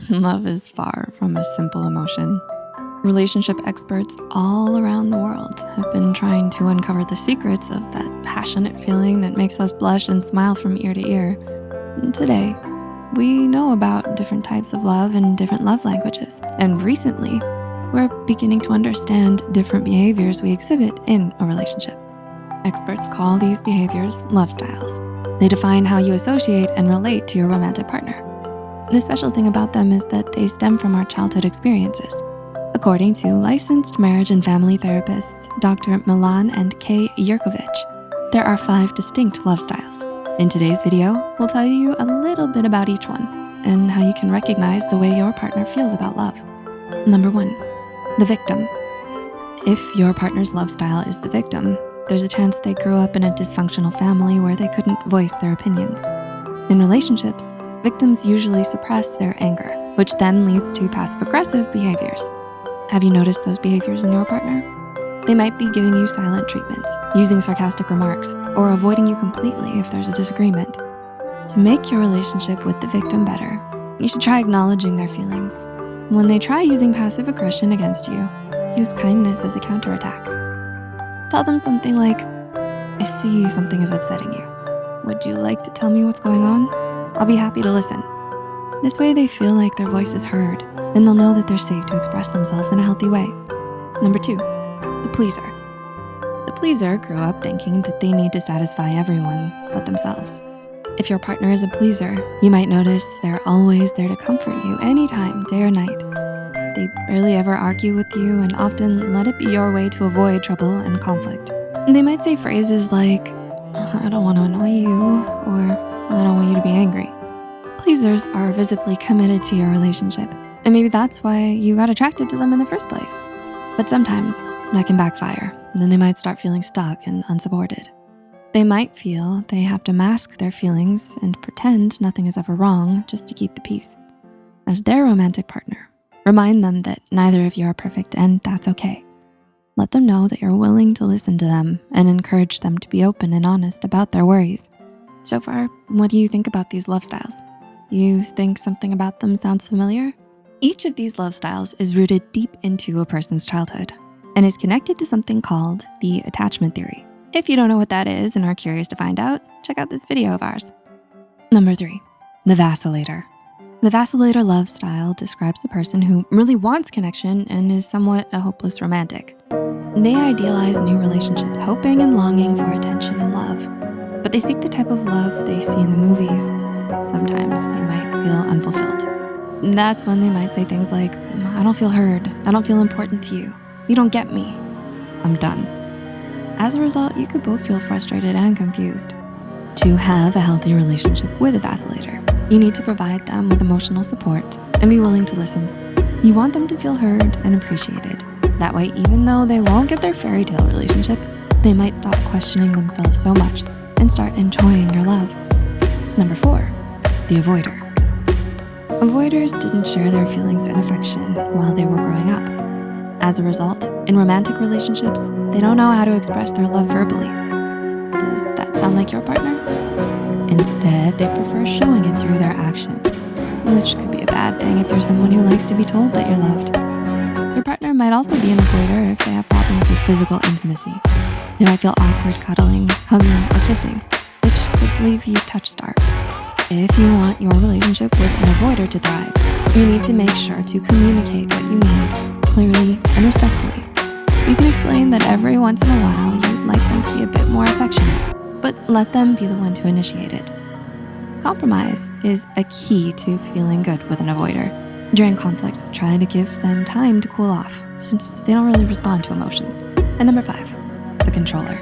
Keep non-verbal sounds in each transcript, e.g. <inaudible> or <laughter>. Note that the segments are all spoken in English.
<laughs> Love is far from a simple emotion. Relationship experts all around the world have been trying to uncover the secrets of that passionate feeling that makes us blush and smile from ear to ear. And today, we know about different types of love and different love languages. And recently, we're beginning to understand different behaviors we exhibit in a relationship. Experts call these behaviors love styles. They define how you associate and relate to your romantic partner. The special thing about them is that they stem from our childhood experiences. According to licensed marriage and family therapists, Dr. Milan and Kay Yerkovich, there are five distinct love styles. In today's video, we'll tell you a little bit about each one and how you can recognize the way your partner feels about love. Number one, the victim. If your partner's love style is the victim, there's a chance they grew up in a dysfunctional family where they couldn't voice their opinions. In relationships, Victims usually suppress their anger, which then leads to passive aggressive behaviors. Have you noticed those behaviors in your partner? They might be giving you silent treatment, using sarcastic remarks, or avoiding you completely if there's a disagreement. To make your relationship with the victim better, you should try acknowledging their feelings. When they try using passive aggression against you, use kindness as a counterattack. Tell them something like, I see something is upsetting you. Would you like to tell me what's going on? I'll be happy to listen. This way they feel like their voice is heard and they'll know that they're safe to express themselves in a healthy way. Number two, the pleaser. The pleaser grew up thinking that they need to satisfy everyone but themselves. If your partner is a pleaser, you might notice they're always there to comfort you anytime, day or night. They barely ever argue with you and often let it be your way to avoid trouble and conflict. They might say phrases like, I don't wanna annoy you, or I don't want you to be angry. Pleasers are visibly committed to your relationship, and maybe that's why you got attracted to them in the first place. But sometimes that can backfire. Then they might start feeling stuck and unsupported. They might feel they have to mask their feelings and pretend nothing is ever wrong just to keep the peace. As their romantic partner, remind them that neither of you are perfect and that's okay. Let them know that you're willing to listen to them and encourage them to be open and honest about their worries. So far, what do you think about these love styles? You think something about them sounds familiar? Each of these love styles is rooted deep into a person's childhood and is connected to something called the attachment theory. If you don't know what that is and are curious to find out, check out this video of ours. Number three, the vacillator. The vacillator love style describes a person who really wants connection and is somewhat a hopeless romantic. They idealize new relationships, hoping and longing for attention and love but they seek the type of love they see in the movies. Sometimes they might feel unfulfilled. That's when they might say things like, I don't feel heard. I don't feel important to you. You don't get me. I'm done. As a result, you could both feel frustrated and confused. To have a healthy relationship with a vacillator, you need to provide them with emotional support and be willing to listen. You want them to feel heard and appreciated. That way, even though they won't get their fairy tale relationship, they might stop questioning themselves so much and start enjoying your love. Number four, the avoider. Avoiders didn't share their feelings and affection while they were growing up. As a result, in romantic relationships, they don't know how to express their love verbally. Does that sound like your partner? Instead, they prefer showing it through their actions, which could be a bad thing if you're someone who likes to be told that you're loved. Your partner might also be an avoider if they have problems with physical intimacy. They might feel awkward cuddling, hugging, or kissing, which could leave you touch starved. If you want your relationship with an avoider to thrive, you need to make sure to communicate what you need clearly and respectfully. You can explain that every once in a while you'd like them to be a bit more affectionate, but let them be the one to initiate it. Compromise is a key to feeling good with an avoider. During conflicts, try to give them time to cool off since they don't really respond to emotions. And number five, the controller.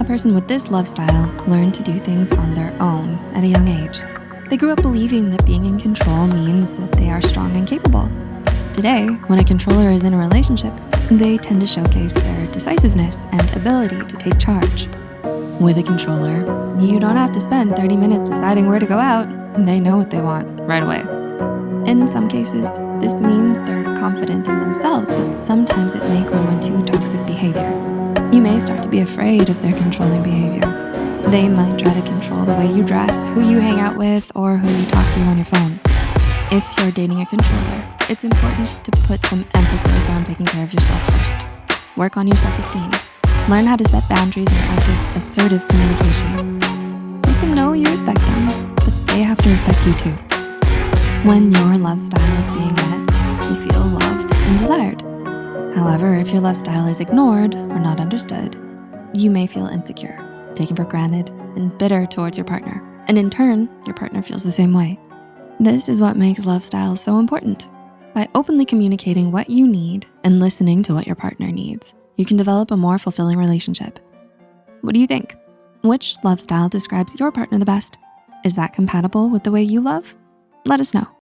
A person with this love style learned to do things on their own at a young age. They grew up believing that being in control means that they are strong and capable. Today, when a controller is in a relationship, they tend to showcase their decisiveness and ability to take charge. With a controller, you don't have to spend 30 minutes deciding where to go out. They know what they want right away. In some cases, this means they're confident in themselves, but sometimes it may grow into toxic behavior. Start to be afraid of their controlling behavior. They might try to control the way you dress, who you hang out with, or who you talk to on your phone. If you're dating a controller, it's important to put some emphasis on taking care of yourself first. Work on your self-esteem. Learn how to set boundaries and practice assertive communication. Let them know you respect them, but they have to respect you too. When your love style is being met, you feel loved and desired. However, if your love style is ignored or not understood, you may feel insecure, taken for granted, and bitter towards your partner. And in turn, your partner feels the same way. This is what makes love styles so important. By openly communicating what you need and listening to what your partner needs, you can develop a more fulfilling relationship. What do you think? Which love style describes your partner the best? Is that compatible with the way you love? Let us know.